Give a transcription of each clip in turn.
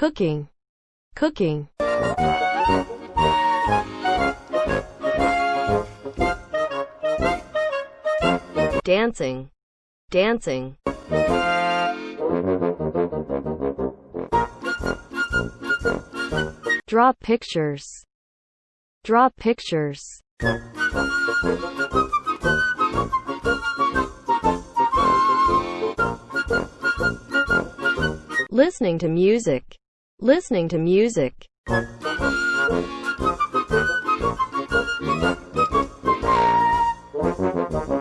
cooking, cooking. Dancing, dancing. Draw pictures, draw pictures. Listening to music, listening to music.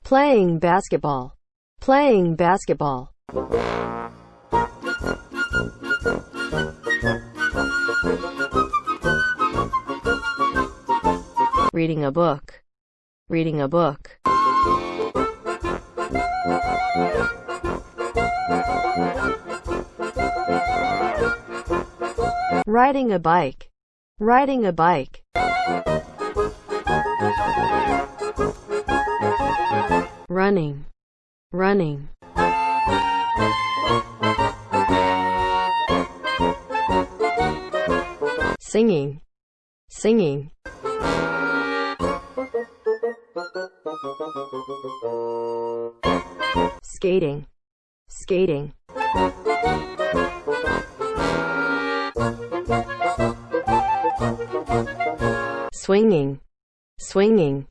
Playing basketball, playing basketball. Reading a book, reading a book. Riding a bike, riding a bike. Running, running. Singing, singing. Skating, skating. Swinging, swinging.